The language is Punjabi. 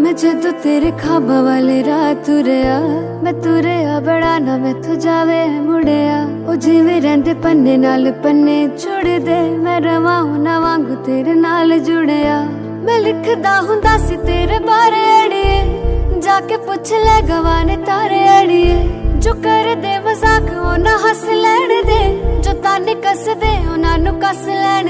ਮੈਂ ਜਦੋਂ ਤੇਰੇ ਖਾਬ ਵਾਲੇ ਰਾਹ ਤੁਰਿਆ ਮੈਂ ਤੁਰਿਆ ਬੜਾ ਨਾ ਮੈਂ ਮੈਥੋਂ ਜਾਵੇ ਮੁੜਿਆ ਉਹ ਜਿਵੇਂ ਰਹਿੰਦੇ ਪੰਨੇ ਨਾਲ ਪੰਨੇ ਛੁੜਦੇ ਮੈਂ ਰਵਾਂ ਨਾ ਵਾਂਗੂ ਤੇਰੇ ਨਾਲ ਜੁੜਿਆ ਮੈਂ ਲਿਖਦਾ ਹੁੰਦਾ ਸੀ ਤੇਰੇ ਬਾਰੇ ਅੜੀਏ ਪੁੱਛ ਲੈ ਗਵਾਨੇ ਤਾਰੇ ਅੜੀਏ। ਜੋ ਕਰਦੇ ਮਜ਼ਾਕ ਉਹਨਾਂ ਹੱਸ ਲੈਣ ਦੇ, ਜੋ ਤਾਨੇ ਕੱਸਦੇ ਉਹਨਾਂ ਨੂੰ ਕੱਸ ਲੈਣ